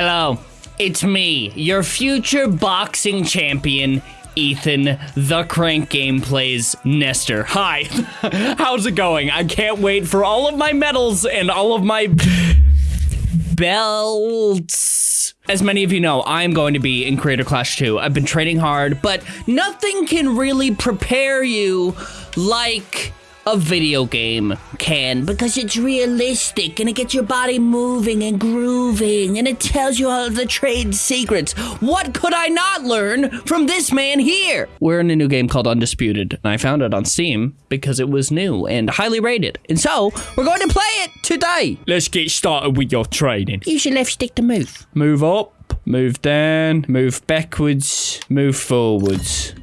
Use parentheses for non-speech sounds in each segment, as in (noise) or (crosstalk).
Hello, it's me, your future boxing champion, Ethan, the Crank Gameplays Nestor. Hi, (laughs) how's it going? I can't wait for all of my medals and all of my belts. As many of you know, I'm going to be in Creator Clash 2. I've been training hard, but nothing can really prepare you like a video game can because it's realistic and it gets your body moving and grooving and it tells you all of the trade secrets. What could I not learn from this man here? We're in a new game called Undisputed and I found it on Steam because it was new and highly rated. And so we're going to play it today. Let's get started with your training. Use your left stick to move. Move up, move down, move backwards, move forwards.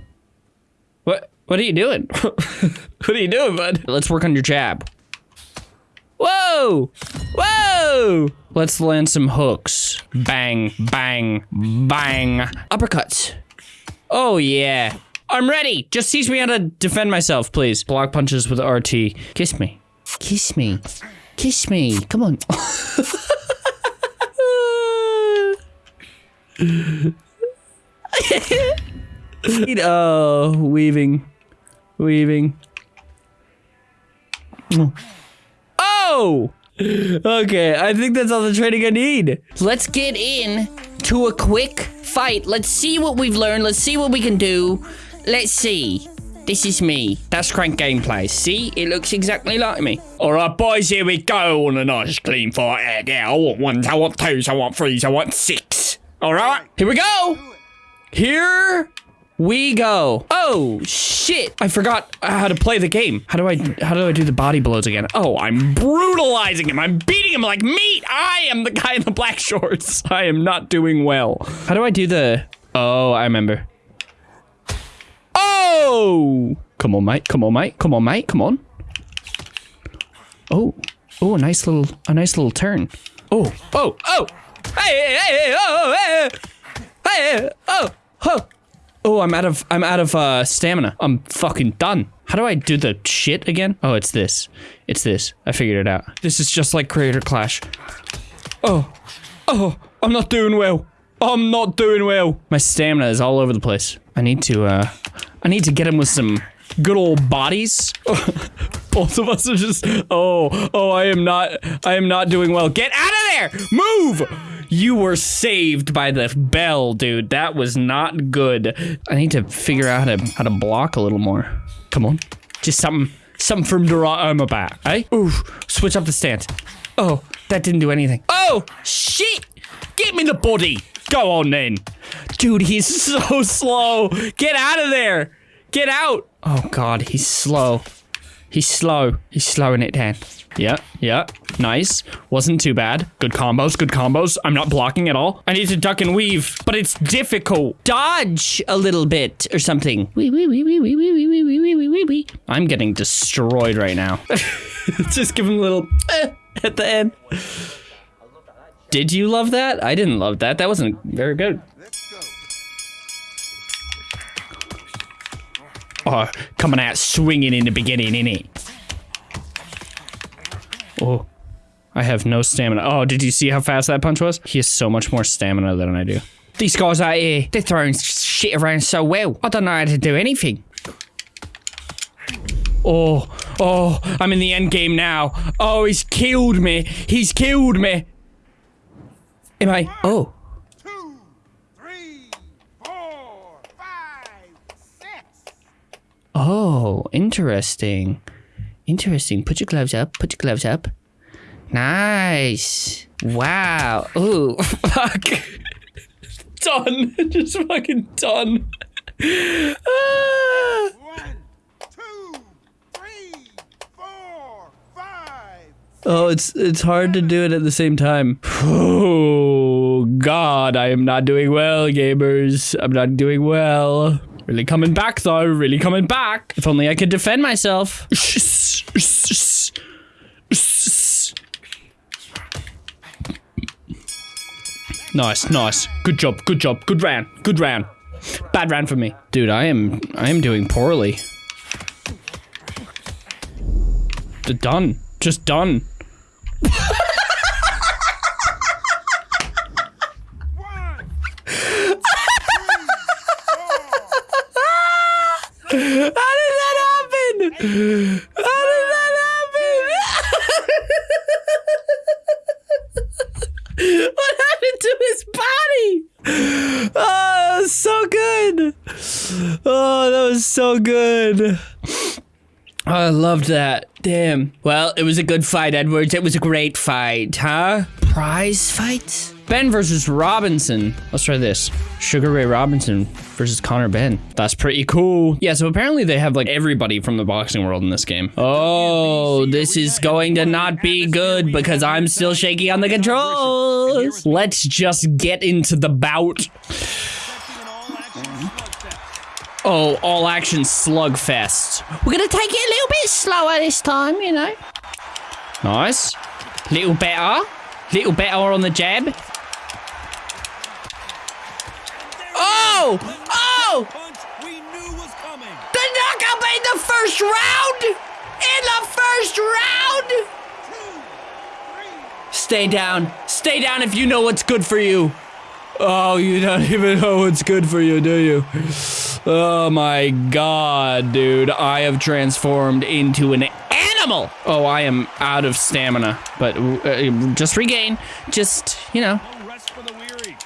What? Are you doing? (laughs) what are you doing, bud? Let's work on your jab. Whoa! Whoa! Let's land some hooks. Bang, bang, bang. Uppercuts. Oh, yeah. I'm ready. Just teach me how to defend myself, please. Block punches with RT. Kiss me. Kiss me. Kiss me. Come on. (laughs) (laughs) oh, weaving. Weaving. Oh! Okay, I think that's all the training I need. Let's get in to a quick fight. Let's see what we've learned. Let's see what we can do. Let's see. This is me. That's Crank Gameplay. See? It looks exactly like me. Alright, boys, here we go on a nice clean fight. Yeah, I want ones, I want twos, I want threes, I want six. Alright, here we go. Here we go. Oh, shit. I forgot how to play the game. How do I, how do I do the body blows again? Oh, I'm brutalizing him. I'm beating him like meat. I am the guy in the black (laughs) shorts. I am not doing well. How do I do the, oh, I remember. Oh! Come on, mate. Come on, mate. Come on, mate. Come on. Oh. Oh, a nice little, a nice little turn. Oh, oh, oh! Hey, hey, hey, oh, hey, hey, oh, oh. Oh, I'm out of I'm out of uh, stamina. I'm fucking done. How do I do the shit again? Oh, it's this. It's this. I figured it out. This is just like Creator Clash. Oh, oh, I'm not doing well. I'm not doing well. My stamina is all over the place. I need to uh, I need to get him with some good old bodies. (laughs) Both of us are just. Oh, oh, I am not. I am not doing well. Get out of there! Move! You were saved by the bell, dude. That was not good. I need to figure out how to how to block a little more. Come on. Just something something from Durama back, eh? Ooh, switch up the stance. Oh, that didn't do anything. Oh, shit! Get me the body! Go on then. Dude, he's (laughs) so slow. Get out of there. Get out. Oh god, he's slow. He's slow. He's slowing it down. Yeah, yeah, nice. Wasn't too bad. Good combos, good combos. I'm not blocking at all. I need to duck and weave, but it's difficult. Dodge a little bit or something. Wee, wee, wee, wee, wee, wee, wee, wee, wee, wee, wee, wee. I'm getting destroyed right now. (laughs) Just give him a little eh, at the end. Did you love that? I didn't love that. That wasn't very good. Oh, coming out swinging in the beginning, innit? Oh, I have no stamina. Oh, did you see how fast that punch was? He has so much more stamina than I do. These guys out here, they're throwing shit around so well. I don't know how to do anything. Oh, oh, I'm in the end game now. Oh, he's killed me. He's killed me. Am I? Oh. two, three, four, five, six. Oh, interesting. Interesting. Put your gloves up. Put your gloves up. Nice. Wow. Ooh, (laughs) fuck. done. (laughs) Just fucking done. Ah. One, two, three, four, five. Oh, it's it's hard to do it at the same time. Oh God, I am not doing well, gamers. I'm not doing well. Really coming back though. Really coming back. If only I could defend myself. Nice, nice. Good job, good job. Good round, good round. Bad round for me. Dude, I am I am doing poorly. Done. Just done. (laughs) How did that happen? what happened to his body? Oh, that was so good. Oh, that was so good. Oh, I loved that. Damn. Well, it was a good fight, Edwards. It was a great fight, huh? Prize fight? Benn versus Robinson. Let's try this. Sugar Ray Robinson versus Conor Benn. That's pretty cool. Yeah, so apparently they have like everybody from the boxing world in this game. Oh, this is going to not be good because I'm still shaky on the controls. Let's just get into the bout. Oh, all action slugfest. We're gonna take it a little bit slower this time, you know. Nice. Little better. Little better on the jab. Oh! Oh! Punch we knew was coming. The knockout in the first round! In the first round! Stay down. Stay down if you know what's good for you. Oh, you don't (laughs) even know what's good for you, do you? Oh my god, dude. I have transformed into an animal. Oh, I am out of stamina. But uh, just regain. Just, you know. No weary.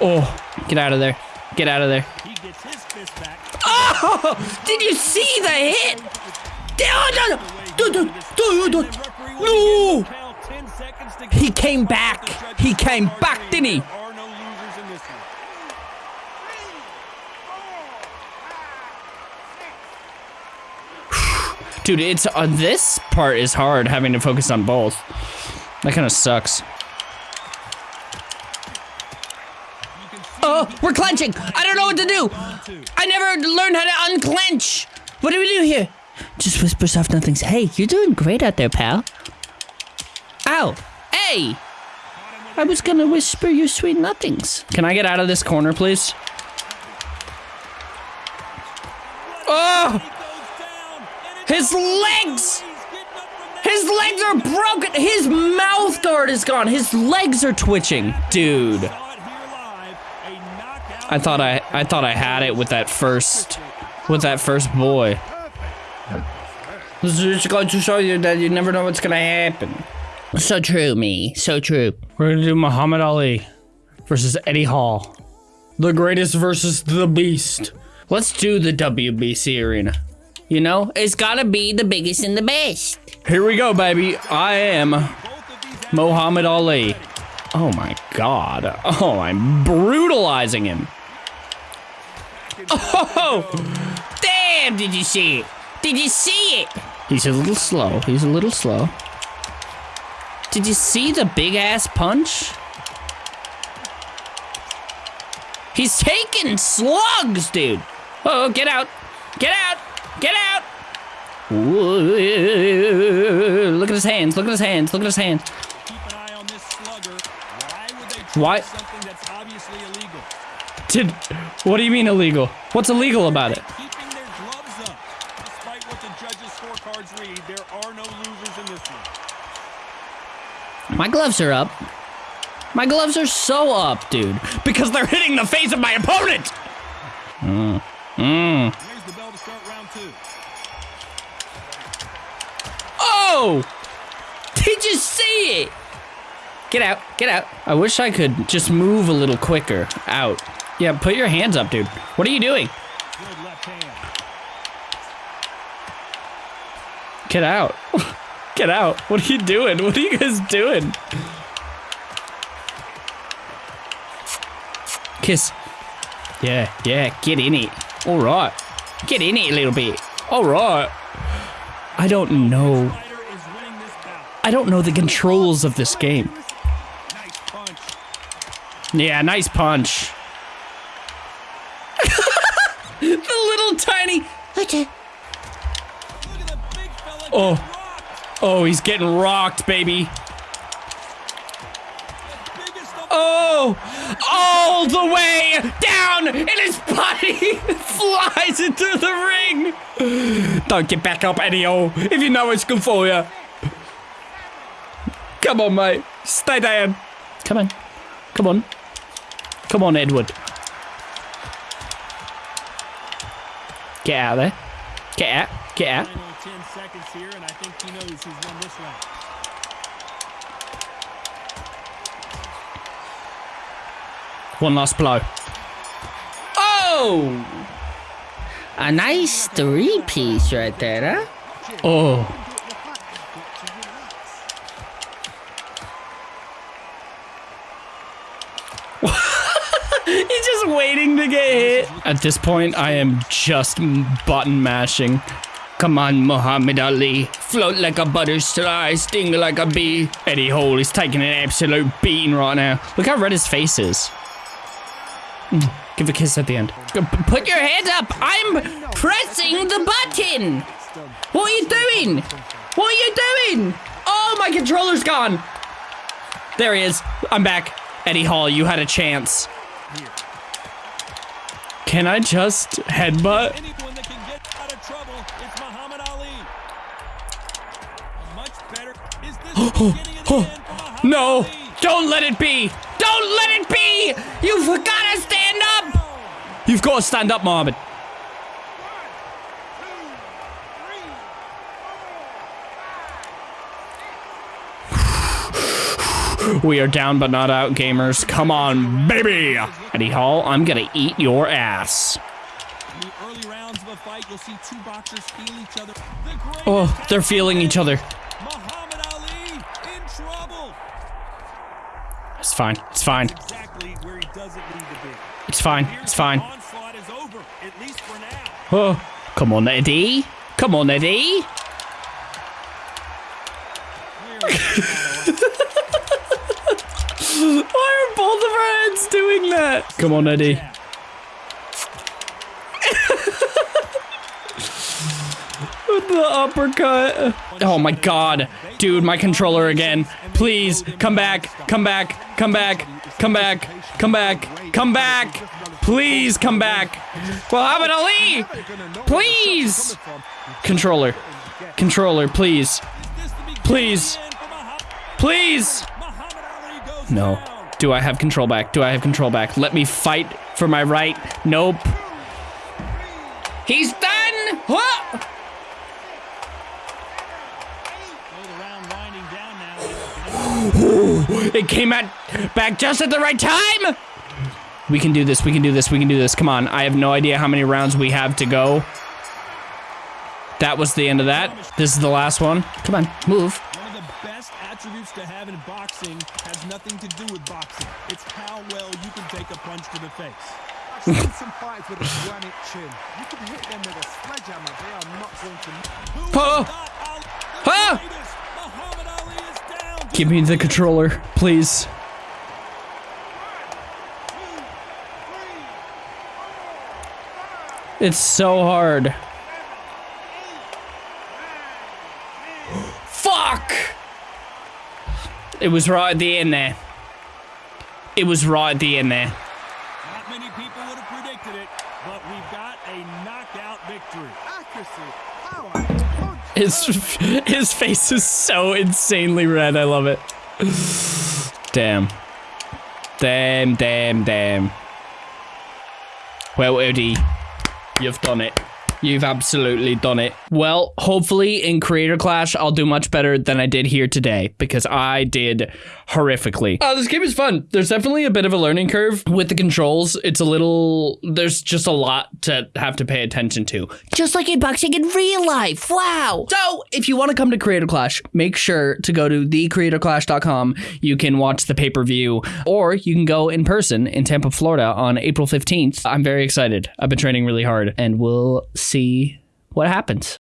Oh, get out of there. Get out of there. Oh, did you see the hit? No, no, no. Dude. Referee No. He came back. He came back, didn't he? There are no losers in this one. Dude, it's uh, this part is hard having to focus on both. That kind of sucks. Oh, we're clenching. I don't know what to do. I never learned how to unclench. What do we do here? Just whisper soft nothings. Hey, you're doing great out there, pal. Ow. Hey. I was gonna whisper you sweet nothings. Can I get out of this corner, please? Oh! His legs! His legs are broken! His mouth guard is gone! His legs are twitching! Dude. I thought I I thought I had it with that first with that first boy. This is just going to show you that you never know what's gonna happen. So true, me. So true. We're gonna do Muhammad Ali versus Eddie Hall. The greatest versus the beast. Let's do the WBC arena. You know, it's gotta be the biggest and the best. Here we go, baby. I am Muhammad Ali. Oh my god. Oh, I'm brutalizing him. Oh! Damn, did you see it? Did you see it? He's a little slow. He's a little slow. Did you see the big ass punch? He's taking slugs, dude. Oh, get out. Get out. Get out. Ooh, look at his hands. Look at his hands. Look at his hands. Keep an eye on this slugger. Why would they try Why- something that's obviously illegal? Did what do you mean illegal? What's illegal about it? Keeping their gloves up. Despite what the judges' scorecards read, there are no losers in this one. My gloves are up. My gloves are so up, dude. Because they're hitting the face of my opponent. Mm. Mm. There's the bell to start round two. Oh! Did you see it? Get out. Get out. I wish I could just move a little quicker. Out. Yeah, put your hands up, dude. What are you doing? Good left hand. Get out. (laughs) Get out. What are you doing? What are you guys doing? Kiss. Yeah, yeah, get in it. All right. Get in it a little bit. All right. I don't know. Fighter is winning this bout. I don't know the controls of this game. Yeah, nice punch. (laughs) the little tiny. Okay. Look at the big fella Oh. Oh, he's getting rocked, baby. Oh, all the way down, and his body (laughs) flies into the ring. Don't get back up, Eddie O, if you know it's good for you. Come on, mate. Stay down. Come on. Come on. Come on, Edward. Get out of there. Get out. Get out. Final 10 seconds here, and I think he knows he's won this round. One last blow. Oh! A nice three piece right there, huh? Oh. (laughs) He's just waiting to get hit. At this point, I am just button mashing. Come on, Muhammad Ali. Float like a butterfly, sting like a bee. Eddie Hall is taking an absolute beating right now. Look how red his face is. Mm, Give a kiss at the end. Put your head up. I'm pressing the button. What are you doing? What are you doing? Oh, my controller's gone. There he is. I'm back. Eddie Hall, you had a chance. Can I just headbutt? Is this the beginning of the end for Muhammad No, don't let it be. Don't let it be. You've got to stand up. You've got to stand up, Mohammed. (sighs) We are down but not out, gamers. Come on, baby. Eddie Hall, I'm gonna eat your ass. In the early rounds of a fight, you'll see two boxers feel each other. The Oh, they're feeling each other. Muhammad Ali in trouble. It's fine. It's fine. Exactly where he doesn't need to be. It's fine. It's fine. Onslaught is over, at least for now. Oh, come on, Eddie. Come on, Eddie. (laughs) Why are both of our heads doing that? Come on, Eddie. The uppercut. Oh my god. Dude, my controller again. Please, come back. Come back. Come back. Come back. Come back. Come back. Please come back. Well, Muhammad Ali. Please. Controller. Controller, please. Please. Please. No. Do I have control back? Do I have control back? Let me fight for my right. Nope. He's done. Whoa! It came at back just at the right time. We can do this. We can do this. We can do this. Come on. I have no idea how many rounds we have to go. That was the end of that. This is the last one. Come on, move. One of the best attributes to have in boxing has nothing to do with boxing. It's how well you can take a punch to the face. I've seen some fights with a granite chin. You can hit them with a sledgehammer. They are not going to. Who Oh. thought Give me the controller, please. It's so hard. (gasps) Fuck! It was right at the end there. It was right at the end there. Not many people would have predicted it, but we've got a knockout victory. Accuracy, power, punch. His his face is so insanely red. I love it. Damn. Damn, damn, damn. Well, Eddie, you've done it. You've absolutely done it. Well, hopefully in Creator Clash, I'll do much better than I did here today because I did horrifically. Uh, this game is fun. There's definitely a bit of a learning curve with the controls. It's a little, there's just a lot to have to pay attention to. Just like in boxing in real life. Wow. So if you want to come to Creator Clash, make sure to go to thecreatorclash.com. You can watch the pay per view or you can go in person in Tampa, Florida on April 15th. I'm very excited. I've been training really hard and we'll see what happens.